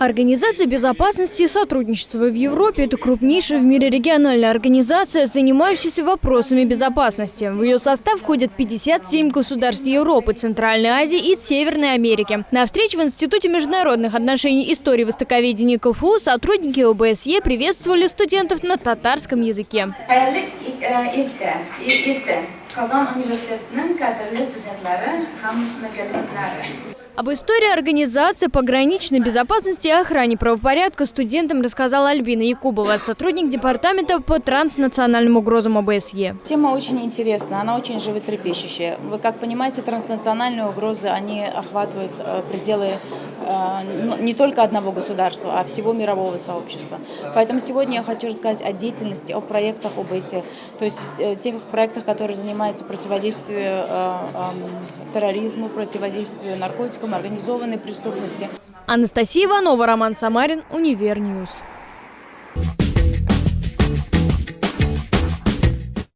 Организация безопасности и сотрудничества в Европе – это крупнейшая в мире региональная организация, занимающаяся вопросами безопасности. В ее состав входят 57 государств Европы, Центральной Азии и Северной Америки. На встрече в Институте международных отношений истории востоковедения КФУ сотрудники ОБСЕ приветствовали студентов на татарском языке. Qozon universitetining qadrli studentlari hammaga об истории организации пограничной безопасности и охране правопорядка студентам рассказала Альбина Якубова, сотрудник департамента по транснациональным угрозам ОБСЕ. Тема очень интересная, она очень животрепещущая. Вы как понимаете, транснациональные угрозы, они охватывают э, пределы не только одного государства, а всего мирового сообщества. Поэтому сегодня я хочу рассказать о деятельности, о проектах ОБСЕ, то есть э, тех проектах, которые занимаются противодействием терроризму, противодействию наркотикам, организованной преступности. Анастасия Иванова, Роман Самарин, Univer News.